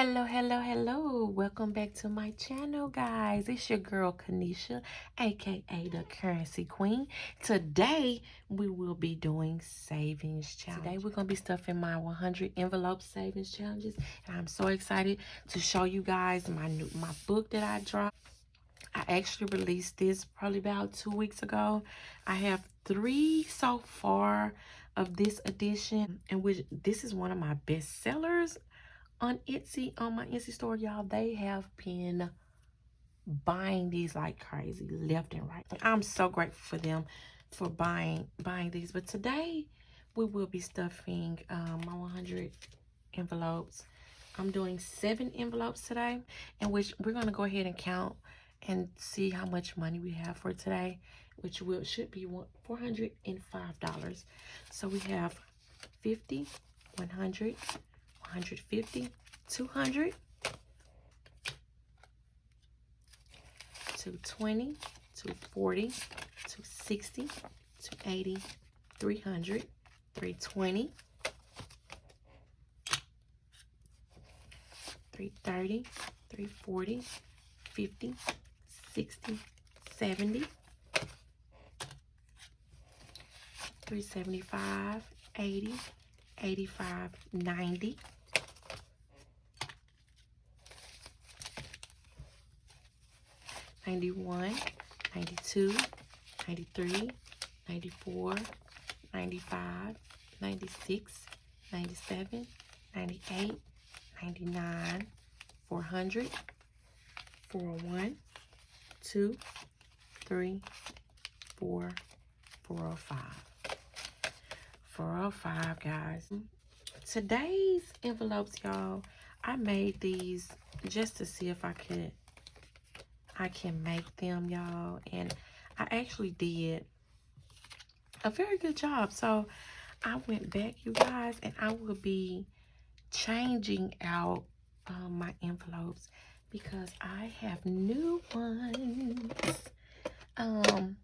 Hello, hello, hello. Welcome back to my channel, guys. It's your girl, Kanisha, aka the Currency Queen. Today, we will be doing savings challenge. Today, we're going to be stuffing my 100 envelope savings challenges. And I'm so excited to show you guys my new my book that I dropped. I actually released this probably about two weeks ago. I have three so far of this edition, and which this is one of my best sellers on Etsy, on my Etsy store, y'all, they have been buying these like crazy, left and right. I'm so grateful for them for buying buying these. But today, we will be stuffing um, my 100 envelopes. I'm doing seven envelopes today, in which we're going to go ahead and count and see how much money we have for today, which will should be $405. So we have 50, 100, 150, 200, 220, 240, 260, 280, 300, 320, 330, 340, 50, 60, 70, 375, 80, 85, 90, 91, 92, 93, 94, 95, 96, 97, 98, 99, 400, 401, 2, 3, 4, 405. 405, guys. Today's envelopes, y'all, I made these just to see if I could I can make them, y'all. And I actually did a very good job. So I went back, you guys, and I will be changing out um, my envelopes because I have new ones um,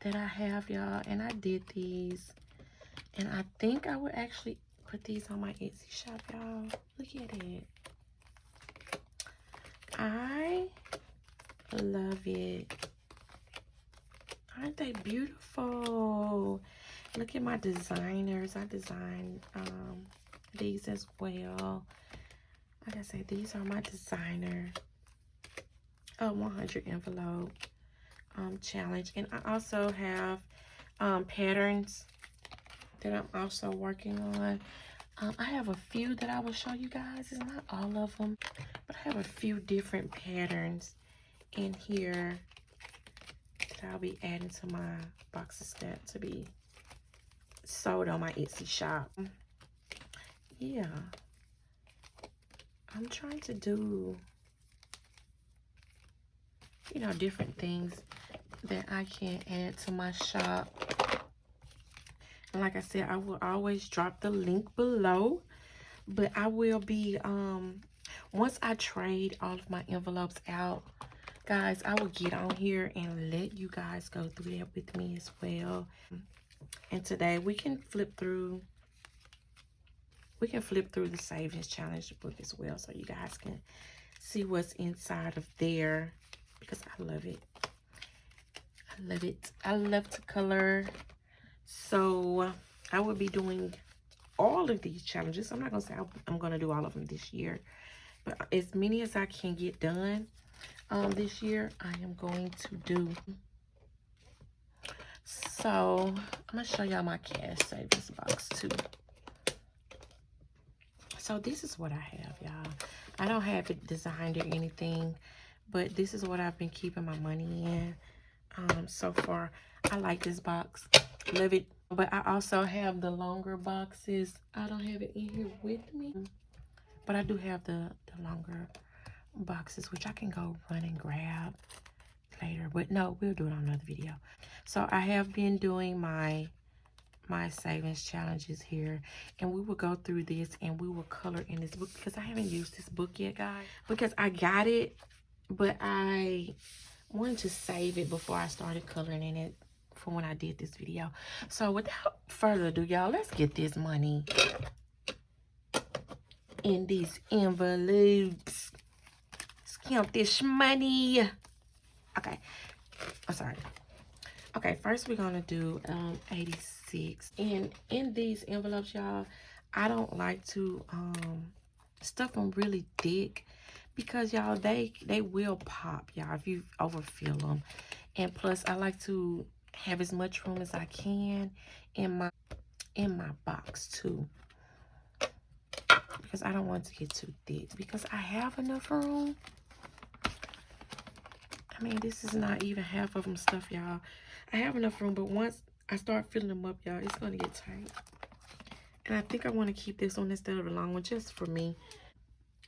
that I have, y'all. And I did these. And I think I would actually put these on my Etsy shop, y'all. Look at it. I love it. Aren't they beautiful? Look at my designers. I designed um, these as well. Like I said, these are my designer uh, 100 envelope um, challenge. And I also have um, patterns that I'm also working on. Um, I have a few that I will show you guys. It's not all of them, but I have a few different patterns in here that I'll be adding to my boxes that to be sold on my Etsy shop. Yeah. I'm trying to do, you know, different things that I can add to my shop. And like I said, I will always drop the link below. But I will be, um, once I trade all of my envelopes out, guys, I will get on here and let you guys go through that with me as well. And today we can flip through, we can flip through the Savings Challenge book as well so you guys can see what's inside of there because I love it. I love it. I love to color. So I will be doing all of these challenges. I'm not going to say I'm going to do all of them this year. But as many as I can get done um, this year, I am going to do. So I'm going to show y'all my cash savings box too. So this is what I have, y'all. I don't have it designed or anything, but this is what I've been keeping my money in um, so far. I like this box. Love it. But I also have the longer boxes. I don't have it in here with me. But I do have the, the longer boxes, which I can go run and grab later. But no, we'll do it on another video. So I have been doing my my savings challenges here and we will go through this and we will color in this book because I haven't used this book yet guys because I got it but I wanted to save it before I started coloring in it for when I did this video. So without further ado, y'all, let's get this money in these envelopes. Count this money. Okay. I'm sorry. Okay, first we're gonna do um 86. And in these envelopes, y'all, I don't like to um stuff them really thick because y'all they they will pop y'all if you overfill them and plus i like to have as much room as i can in my in my box too because i don't want to get too thick because i have enough room i mean this is not even half of them stuff y'all i have enough room but once i start filling them up y'all it's gonna get tight and i think i want to keep this one instead of the long one just for me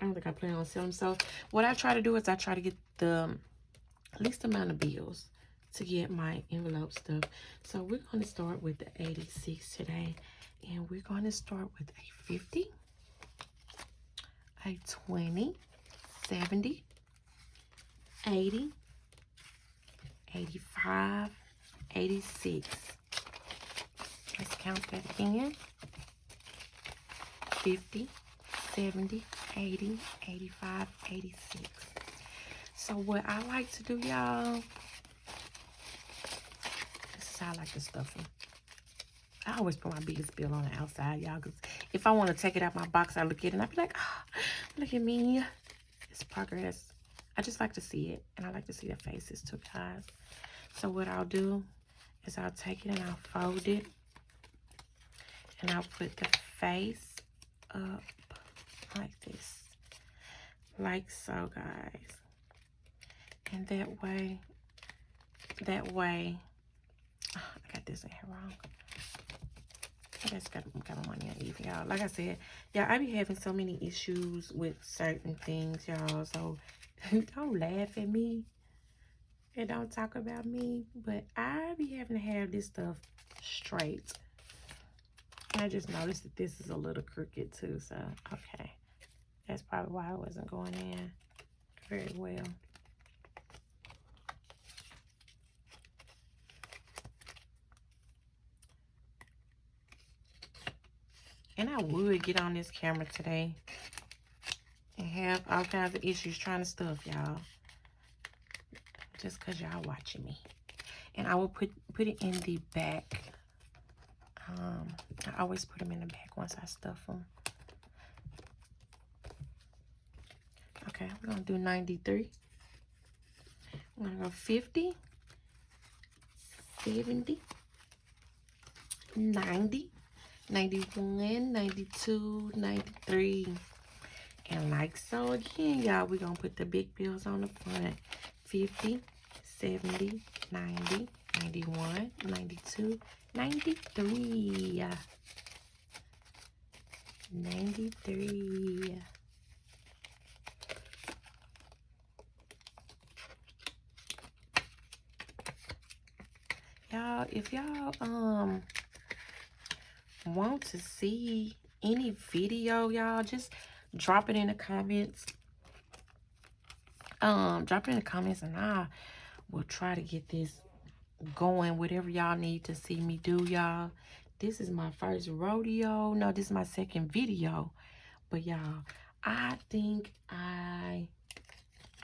I don't think I plan on selling. So what I try to do is I try to get the um, least amount of bills to get my envelope stuff. So we're going to start with the 86 today. And we're going to start with a 50, a 20, 70, 80, 85, 86. Let's count that again. 50, 70, 80, 85, 86. So what I like to do, y'all, this is how I like to stuff. I always put my biggest bill on the outside, y'all, because if I want to take it out my box, I look at it and I be like, oh, look at me. It's progress. I just like to see it, and I like to see their faces guys. So what I'll do is I'll take it and I'll fold it, and I'll put the face up like this like so guys. And that way that way oh, I got this in here wrong. I just got, got my money uneven y'all. Like I said y'all I be having so many issues with certain things y'all. So don't laugh at me. And don't talk about me. But I be having to have this stuff straight. I just noticed that this is a little crooked too so okay. That's probably why I wasn't going in very well. And I would get on this camera today and have all kinds of issues trying to stuff y'all. Just because y'all watching me. And I will put, put it in the back. Um, I always put them in the back once I stuff them. Okay, we're gonna do 93. I'm gonna go 50, 70, 90, 91, 92, 93. And like so again, y'all, we're gonna put the big bills on the front. 50, 70, 90, 91, 92, 93. 93. y'all if y'all um want to see any video y'all just drop it in the comments. Um drop it in the comments and i will try to get this going. Whatever y'all need to see me do y'all. This is my first rodeo. No this is my second video. But y'all i think i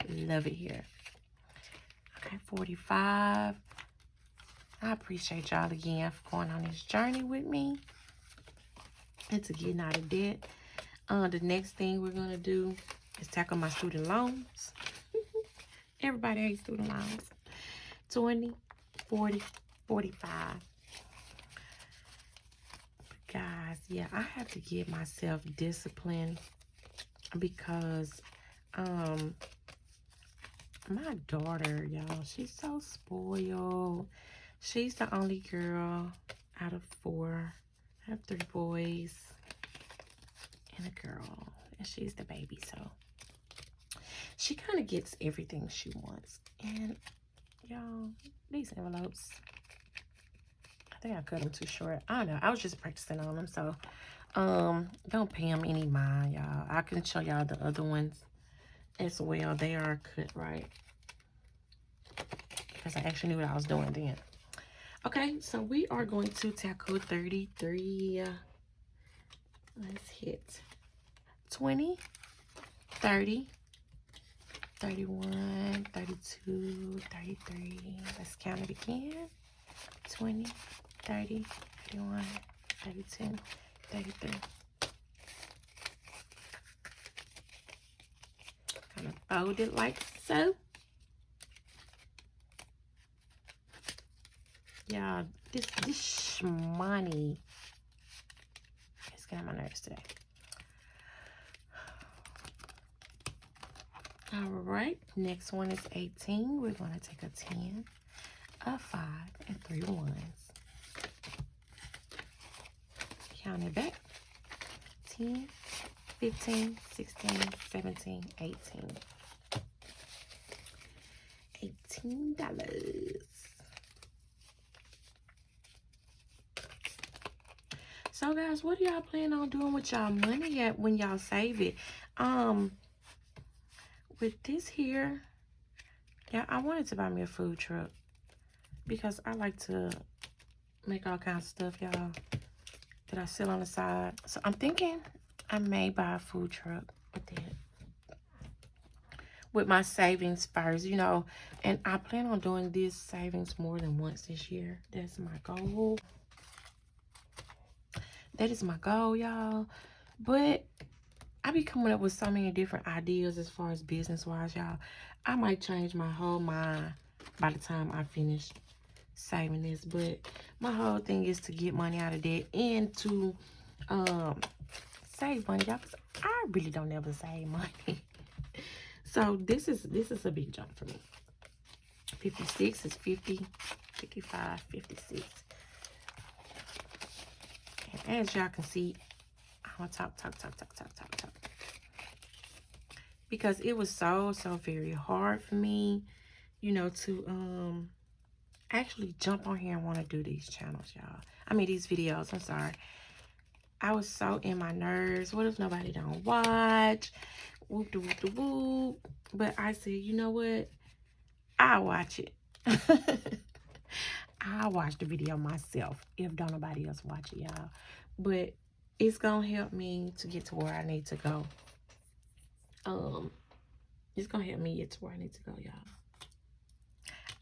love it here. Okay 45 I appreciate y'all again for going on this journey with me and to getting out of debt. Uh, the next thing we're going to do is tackle my student loans. Everybody hates student loans. 20, 40, 45. Guys, yeah, I have to give myself discipline because um my daughter, y'all, she's so spoiled. She's the only girl out of four. I have three boys and a girl. And she's the baby, so she kind of gets everything she wants. And y'all, these envelopes, I think I cut them too short. I don't know. I was just practicing on them, so um, don't pay them any mind, y'all. I can show y'all the other ones as well. They are cut right. Because I actually knew what I was doing then. Okay, so we are going to tackle 33. Let's hit 20, 30, 31, 32, 33. Let's count it again. 20, 30, 31, 32, 33. Kind of fold it like so. Yeah, this this money is getting on my nerves today. All right, next one is 18. We're going to take a 10, a 5, and three ones. Count it back. 10, 15, 16, 17, 18. $18. So guys, what do y'all plan on doing with y'all money at when y'all save it? Um, with this here, yeah, I wanted to buy me a food truck because I like to make all kinds of stuff, y'all, that I sell on the side. So I'm thinking I may buy a food truck with that. With my savings first, you know, and I plan on doing this savings more than once this year. That's my goal. That is my goal, y'all. But I be coming up with so many different ideas as far as business-wise, y'all. I might change my whole mind by the time I finish saving this. But my whole thing is to get money out of debt and to um, save money, y'all. Because I really don't ever save money. so this is this is a big jump for me. 56 is 50, 55, 56. And as y'all can see, I'm gonna talk, talk, talk, talk, talk, talk, talk because it was so so very hard for me you know to um actually jump on here and want to do these channels y'all. I mean these videos i'm sorry. I was so in my nerves. What if nobody don't watch? Whoop de whoop de whoop. But i said you know what? I'll watch it. I'll watch the video myself if don't nobody else watch it y'all. But it's gonna help me to get to where i need to go um it's gonna help me get to where I need to go, y'all.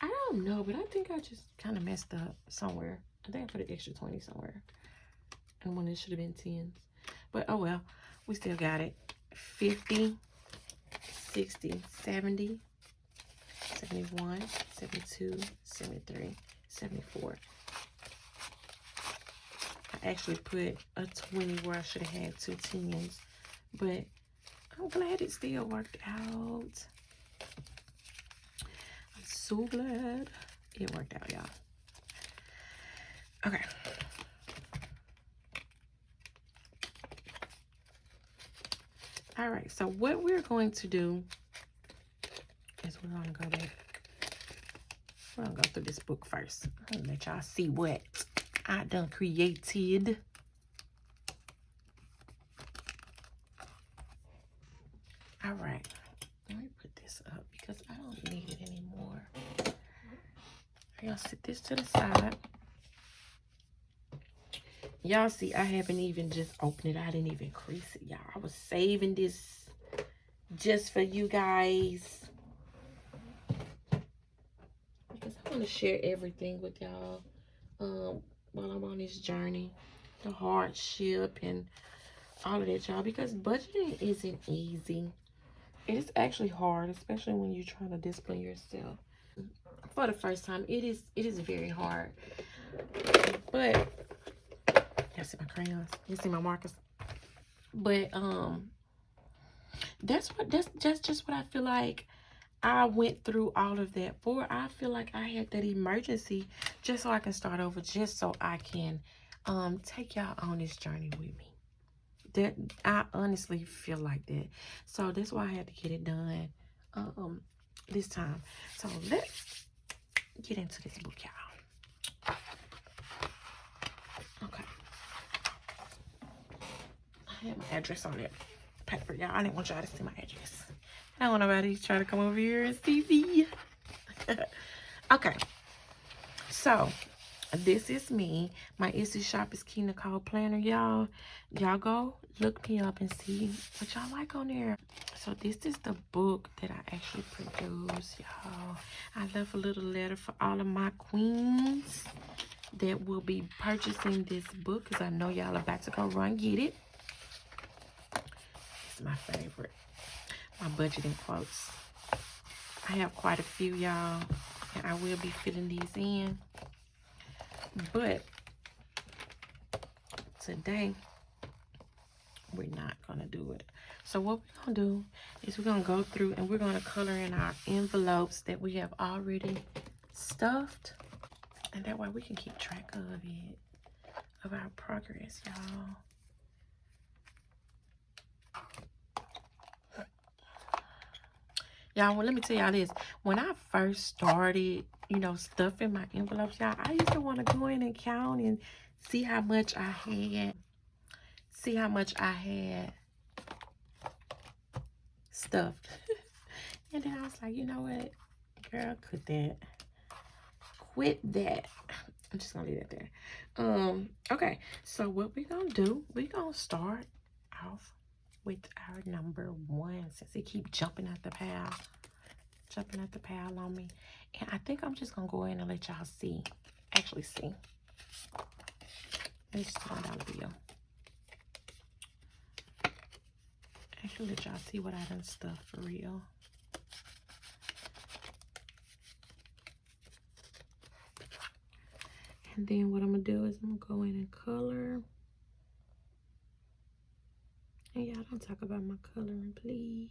I don't know, but I think I just kind of messed up somewhere. I think I put an extra 20 somewhere. And when it should have been 10s. But oh well, we still got it. 50, 60, 70, 71, 72, 73, 74. I actually put a 20 where I should have had two 10s. But I'm glad it still worked out. I'm so glad it worked out, y'all. Okay. All right, so what we're going to do is we're going to go back. We're going to go through this book first. and let y'all see what I done created. All right. Let me put this up because I don't need it anymore. Going to sit this to the side. Y'all see, I haven't even just opened it. I didn't even crease it, y'all. I was saving this just for you guys. Because I want to share everything with y'all um, while I'm on this journey. The hardship and all of that, y'all. Because budgeting isn't easy it's actually hard, especially when you're trying to discipline yourself. For the first time, it is it is very hard. But you see my crayons, you see my markers. But um that's what that's that's just what I feel like I went through all of that for. I feel like I had that emergency just so I can start over, just so I can um take y'all on this journey with me that I honestly feel like that. So that's why I had to get it done um this time. So let's get into this book, y'all. Okay. I have my address on it. Paper, y'all. I didn't want y'all to see my address. I don't want nobody to try to come over here and see me. okay. So, this is me. My etsy shop is key nicole planner. Y'all y'all go look me up and see what y'all like on there. So this is the book that i actually produced y'all. I left a little letter for all of my queens that will be purchasing this book because i know y'all about to go run get it. It's my favorite. My budgeting quotes. I have quite a few y'all and i will be filling these in. But today, we're not going to do it. So what we're going to do is we're going to go through and we're going to color in our envelopes that we have already stuffed. And that way we can keep track of it, of our progress, y'all. Y'all, well, let me tell y'all this. When I first started you know, stuff in my envelopes, y'all. I used to want to go in and count and see how much I had. See how much I had stuffed. and then I was like, you know what? Girl, quit that. Quit that. I'm just going to leave that there. Um, okay, so what we're going to do, we're going to start off with our number one since they keep jumping out the pile jumping at the pile on me. And I think I'm just going to go in and let y'all see. Actually see. It's just $1 bill. Actually let y'all see what I done stuff for real. And then what I'm going to do is I'm going to go in and color. And y'all don't talk about my coloring, please.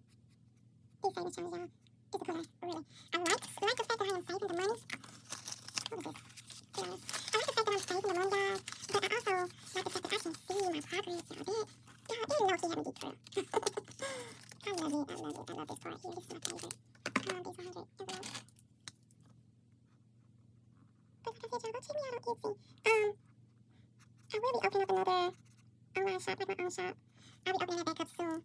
Chinese furniture is, uh, difficult, really. I like, I like the fact that I am safe saving the money. What is this? I like the fact that I'm safe saving the money, guys, but I also like the fact that I can see my progress, y'all. This, y'all, this low-key having to. I love it, I love it, I love this part here. This is my favorite. Um, these 100 envelopes. But like I said, y'all, go check me out on Etsy. Um, I will be opening up another online shop, like my own shop. I'll be opening that back up soon.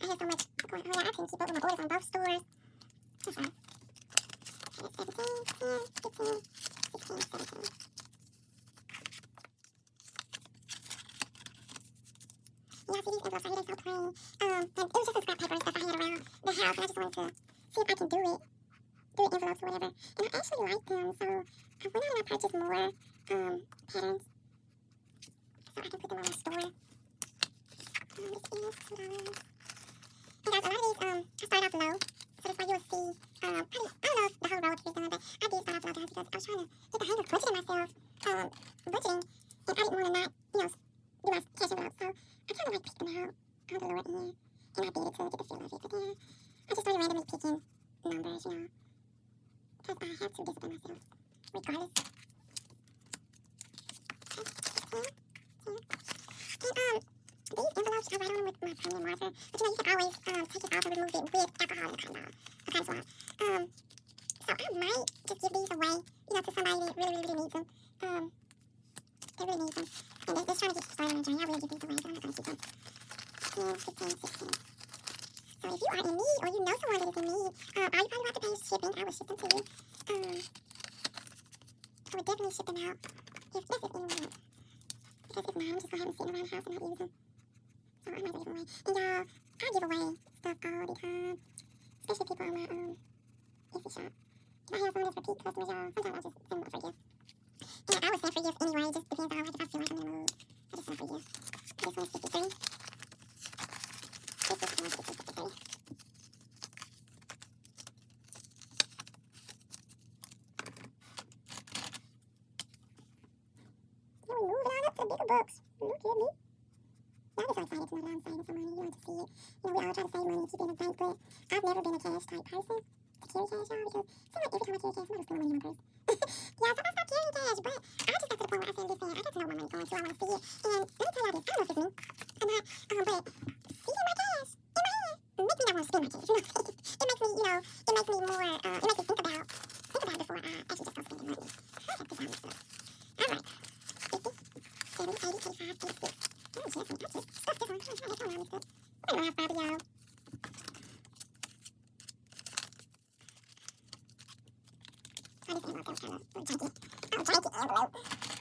I have so much going on. Oh, I can keep up with my orders on both stores. That's right. And it's 17, 10, Yeah, these envelopes are so plain. Um, and it was just some scrap paper and stuff I had around the house, and I just wanted to see if I can do it. Do it envelopes or whatever. And I actually like them, so um, I went out and I purchased more, um, patterns. So I can put them on the store. Um, this $2. Because a lot of these um, start off low, so that's why you'll see, um, I, don't, I don't know the whole road is done, but I did start off low guys because I was trying to get the hang of budgeting myself, um, budgeting, and I didn't My hair salon is repeat customers, y'all. Sometimes I'll just send them for gift. And I would send for gifts anyway. Just depends on like if I feel like I'm in the mood. I just send for gifts. This one's 53. This is 53. Now we moving on up to the books. Look at me. Y'all just so excited to know that I'm saving some money. You want to see it. You know, we all try to save money and keep it in a bank, but I've never been a cash type person to carry cash, y'all, because it every time I carry cash, somebody's stealing money in my purse. yeah, so I stopped carrying cash, but I just got to the point where I said, listen, I got to know where my money's going to. I want to see it. And let me tell y'all this, I don't know if it's me or not, um, but seeing my cash in my hand makes me not want to spend my cash. You know what? It makes me, you know, it makes me more, uh, it makes me think about, think about it before I actually just go spending money. I have to find this stuff. All right. 50, 70, 80, 85, 86. Oh, Jesse, I just stuck this one. I don't know how to stuff. I don't have five of y'all. Oh, this envelope was kind of janky. Oh, janky envelope. And that was 86. I have 39.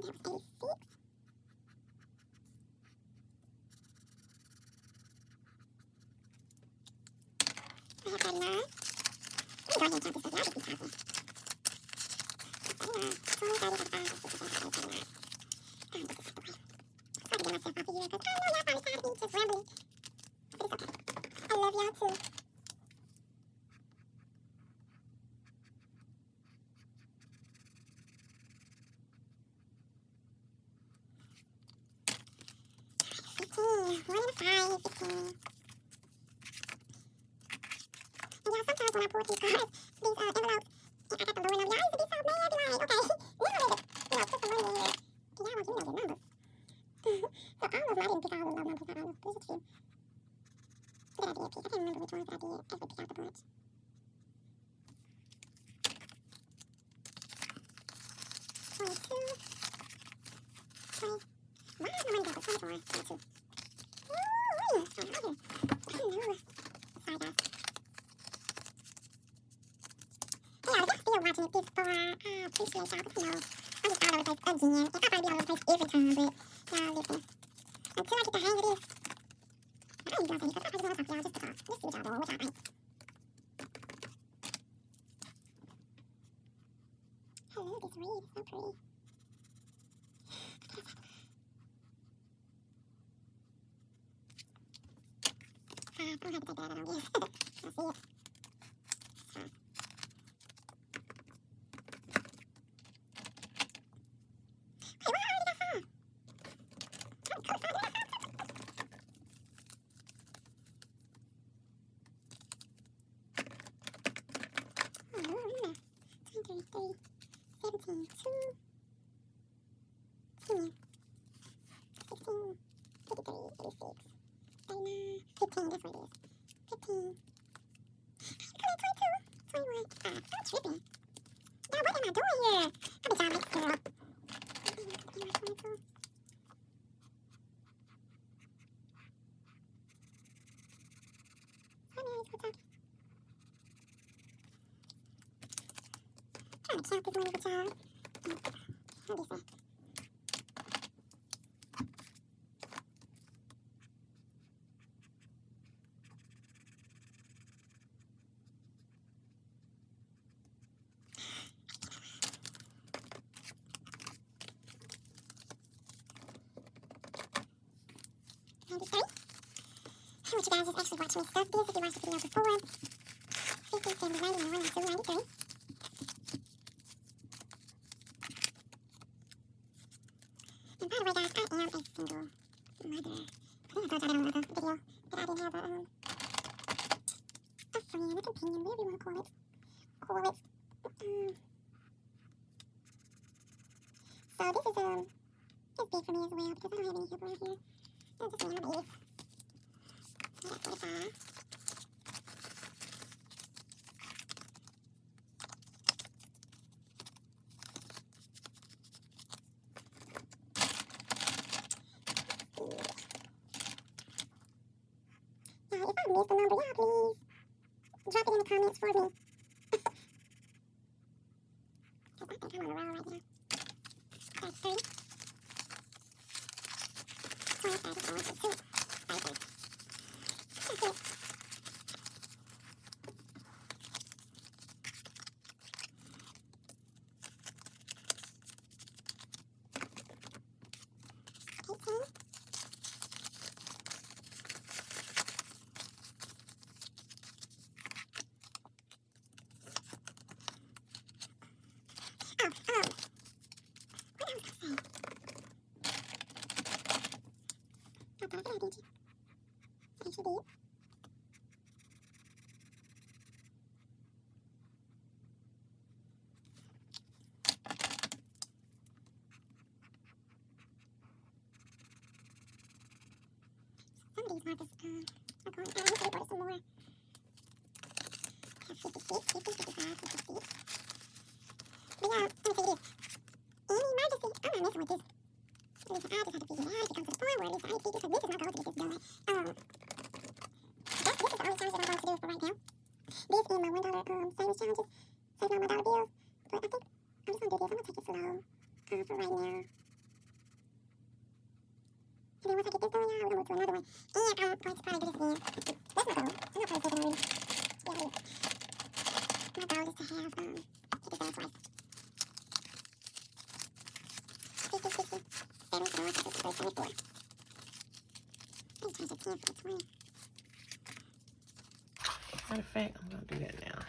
Let me go ahead and count this stuff. Y'all just be counting. 39, 20, 30, 35, 36, 37, 38, 39. I'm gonna put this away. Sorry to get myself off of here, 'cause I know y'all probably tired of me just rambling. But it's okay. I love y'all too. One and five. Fifteen. And y'all, sometimes when I pull these cards, these uh, envelopes, and I got the lower number, y'all used to be so mad. Be like, okay, we don't need to, you know, put some money in here. 'Cause y'all want you to know your numbers. so all of them, I didn't pick all the low numbers out. I know. There's a few. But I did pick. I can't remember which ones I did. I just picked out the bunch. Twenty-two. Twenty. Why is my money got the twenty-four? Twenty-two. Ooh, wait. Sorry, I didn't. I didn't know. Sorry, guys. Hey, y'all, if y'all still watching it this far, I But, you know, I'm just all over the place again. I probably be all over the place every time, but y'all listen. Until I get the hang of this, I I just want to talk to y'all just to talk. Just see what y'all doing, what y'all think. I love this reed. So pretty. Uh, I'm gonna have to take that out, I don't. I see it. It's fine. Hey, why I already got some? Oh, cool, so I got some. Oh, yeah. 20, 30, 17, 2, 10, 16, 53, 86, 39, 15, that's what it is. 15. I'm 22, 21. Uh, I'm tripping. Now, what am I doing here? I bet y'all make it up. 22. Hi, Mary, what's up? trying to count this money with y'all. What is that? Actually stuff you the video before. 50, 70, 91, 92, 93. And by the way, guys, I am a single mother. I think I told y'all that on another video that I didn't have a, um, a friend, a companion, whatever you want to call it. Call it. Um, so this is, um, it's big for me as well because I don't have any help around here. It's just me and my babies. So that's 45. Now, if I missed a number, y'all please drop it in the comments for me. 'Cause I think I'm on a roll right now. That's 30. 20, 30, 31, 32, 33. That's it. Eighteen. Oh, um, what else was I saying? This, um, I'm going, I need to order some more. I have 56, 50, 55, 56. But yeah, let me emergency, I'm not messing with this. I just have to figure out if to the at least I need to because this is my goal to get this done. Um, this is the only challenge that I'm going to do for right now. This and my one dollar um savings challenges, save my dollar bills. But I think I'm just gonna do this. I'm gonna take it slow um, for right now. To probably do this again. That's my goal. I'm not probably taking already. Yeah, it is. My goal is to have get this done twice. 50, 60, 71, 72, 74. I need to change the 10 for the 20. Matter of fact, I'm gonna do that now.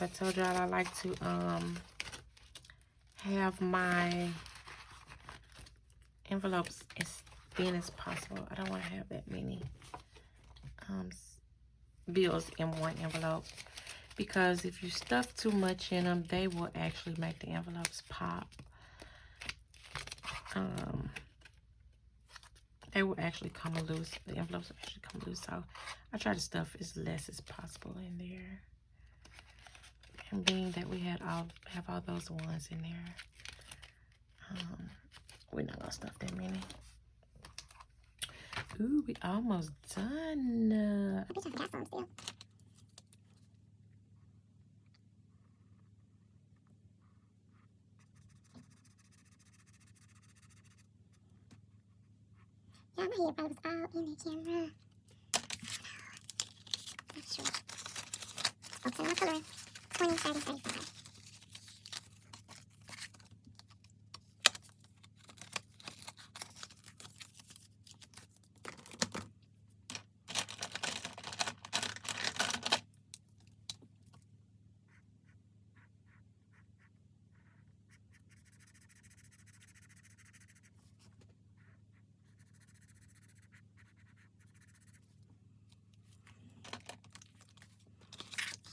I told y'all I like to um have my envelopes as thin as possible. I don't want to have that many um bills in one envelope because if you stuff too much in them, they will actually make the envelopes pop. Um, they will actually come loose. The envelopes will actually come loose. So I try to stuff as less as possible in there. And being that we had all have all those ones in there, um, we're not gonna stuff that many. Ooh, we almost done. Uh. Yeah, my hair probably was all in the camera. Not sure. Okay, my color. 20, 30, 35.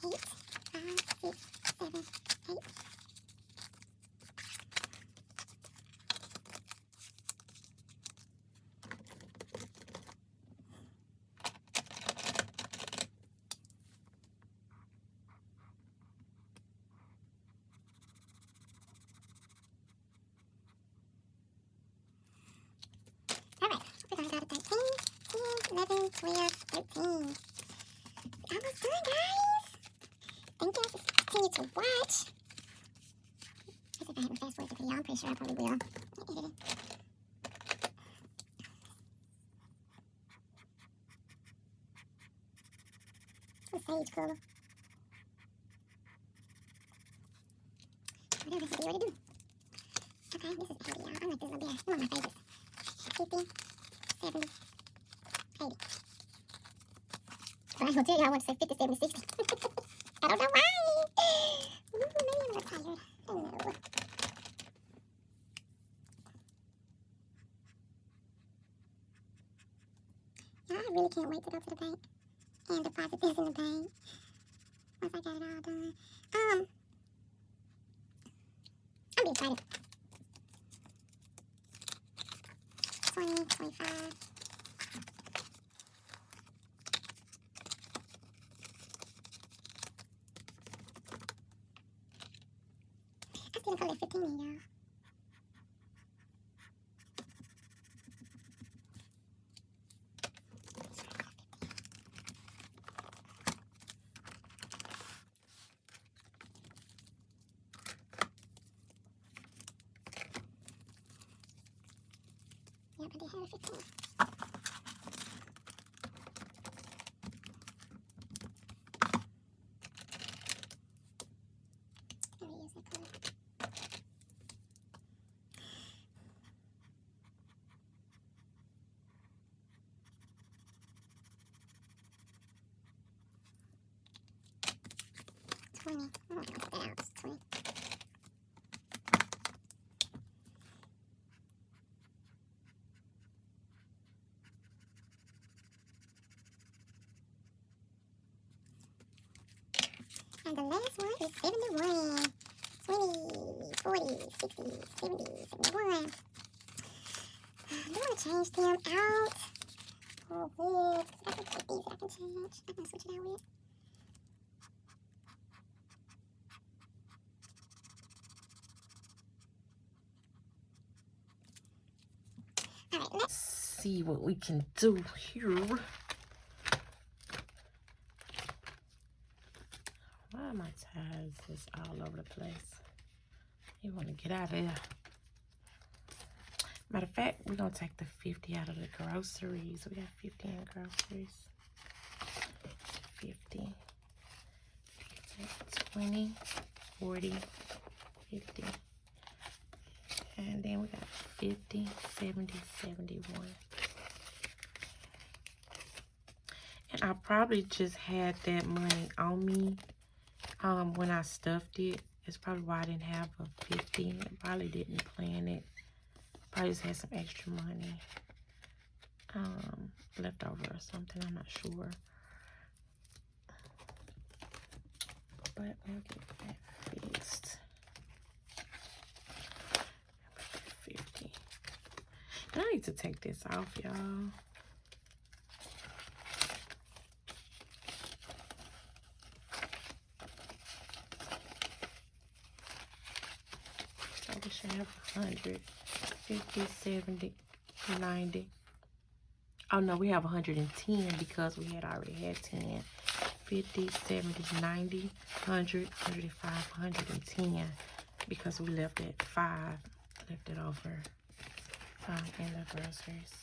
Eight, five, six, seven, eight. All right, we're gonna go to 13, 10, 11, 12, 13. Almost done, guys. Thank you for continue to watch. I if I haven't fast forward the video, I'm pretty sure I probably will. Sage color. Whatever I said you already do. Okay, this is 80, y'all. I like this little beer. One of my favorites. 50, 70, 80. But I will tell you, I want to say 50, 70, 60. I don't know why. Ooh, maybe I'm a little tired. I don't know. I really can't wait to go to the bank and deposit this in the bank once I got it all done. Um, I'm be excited. 20, 25. I still got like 15 in y'all. Yep, I did have 15. Let me use that color. I'm not gonna cut that out. It's 20. And the last one is 71. 20, 40, 60, 70, 71. Do I want to change them out? Oh, good. I can take these. I can change. I can switch it out with. All right, let's See what we can do here. Why are my ties just all over the place? You want to get out of here. Matter of fact, we're going to take the 50 out of the groceries. We got 50 in groceries. 50. 20, 40, 50. And then we got 50, 70, 71. And I probably just had that money on me um, when I stuffed it. It's probably why I didn't have a 50. I probably didn't plan it. Probably just had some extra money um, left over or something. I'm not sure. But we'll get that fixed. 50. And I need to take this off, y'all. So we should have 100, 50, 70, 90. Oh no, we have 110 because we had already had 10. 50, 70, 90, 100, 105, 110 because we left at 5. Left it over in the groceries.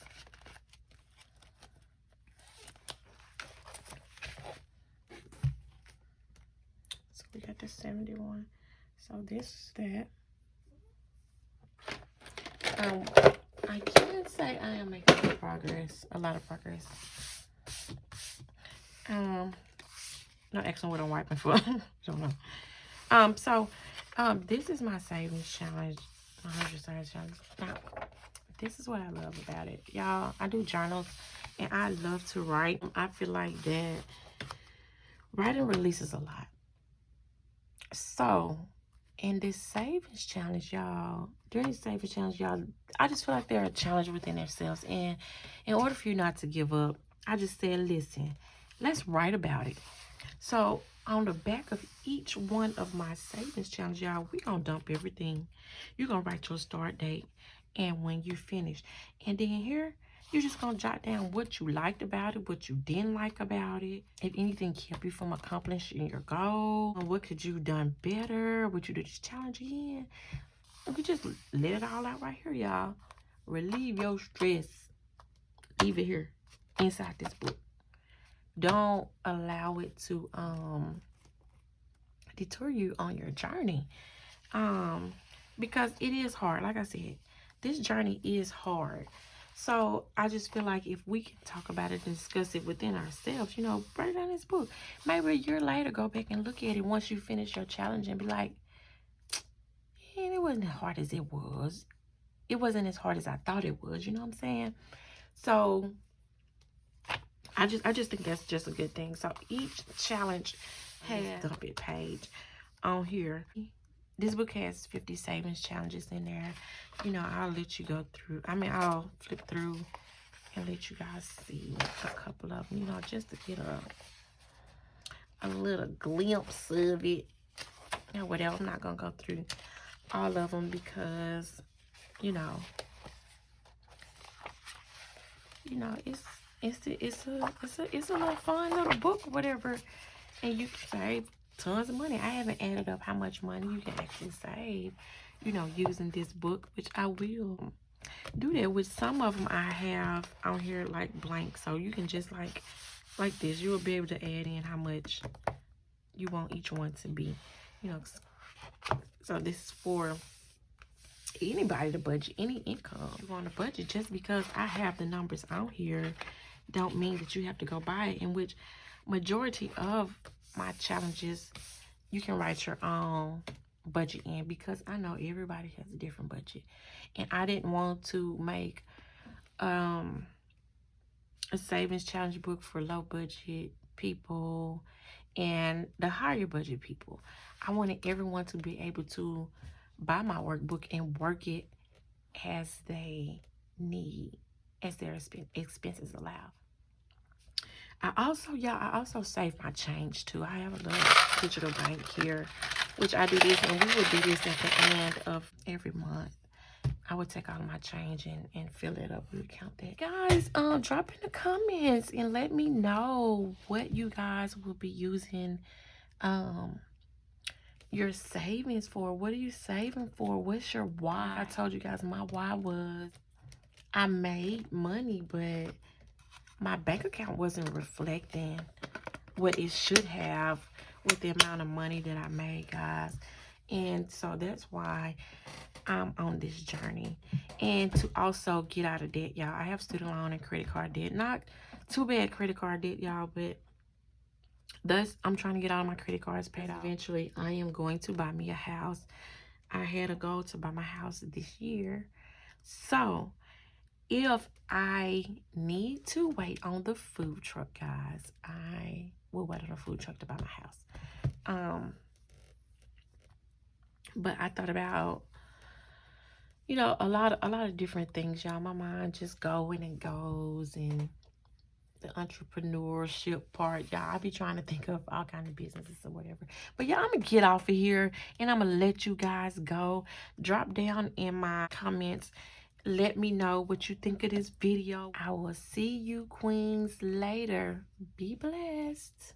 So we got the 71. So this is that. Um, I can say I am making progress, a lot of progress. Um, not asking what I'm wiping for. Don't know. Um, so, um, this is my savings challenge, hundred savings challenge. Now, this is what I love about it, y'all. I do journals, and I love to write. I feel like that writing releases a lot. So, in this savings challenge, y'all, during this savings challenge, y'all, I just feel like they're a challenge within themselves. And in order for you not to give up, I just said, listen, let's write about it. So on the back of each one of my savings challenge, y'all, we gonna dump everything. You're gonna write your start date and when you finish. And then here, you're just gonna jot down what you liked about it, what you didn't like about it, if anything kept you from accomplishing your goal, what could you done better, would you do this challenge again? We just let it all out right here, y'all. Relieve your stress. Leave it here inside this book. Don't allow it to um deter you on your journey. Um because it is hard. Like I said, this journey is hard. So I just feel like if we can talk about it and discuss it within ourselves, you know, write down this book. Maybe a year later, go back and look at it once you finish your challenge and be like, and it wasn't as hard as it was. It wasn't as hard as I thought it was. You know what I'm saying? So I just I just think that's just a good thing. So each challenge has dump it page on here. This book has 50 savings challenges in there. You know, I'll let you go through. I mean, I'll flip through and let you guys see a couple of them, you know, just to get a a little glimpse of it. You know, whatever. I'm not going to go through all of them because, you know, you know, it's it's a, it's a it's a it's a little fun little book, whatever, and you can save tons of money. I haven't added up how much money you can actually save, you know, using this book, which I will do that. With some of them, I have on here like blank, so you can just like like this. You will be able to add in how much you want each one to be, you know. So this is for anybody to budget any income you want to budget just because i have the numbers out here don't mean that you have to go buy it in which majority of my challenges you can write your own budget in because I know everybody has a different budget. And I didn't want to make um a savings challenge book for low budget people and the higher budget people. I wanted everyone to be able to buy my workbook and work it as they need, as their expenses allow. I also, y'all, I also save my change too. I have a little digital bank here, which I do this, and we would do this at the end of every month. I would take all my change and, and fill it up. We would count that. Guys, um, drop in the comments and let me know what you guys will be using um your savings for. What are you saving for? What's your why? I told you guys my why was I made money, but my bank account wasn't reflecting what it should have with the amount of money that I made, guys. And so that's why I'm on this journey. And to also get out of debt, y'all. I have student loan and credit card debt. Not too bad credit card debt, y'all, but thus I'm trying to get all my credit cards paid off. Eventually, I am going to buy me a house. I had a goal to buy my house this year. So, if I need to wait on the food truck, guys, I will wait on the food truck to buy my house. Um, but I thought about you know a lot of a lot of different things y'all. My mind just going and goes and the entrepreneurship part y'all. I be trying to think of all kind of businesses or whatever. But yeah i'm gonna get off of here and i'm gonna let you guys go. Drop down in my comments let me know what you think of this video. I will see you queens later. Be blessed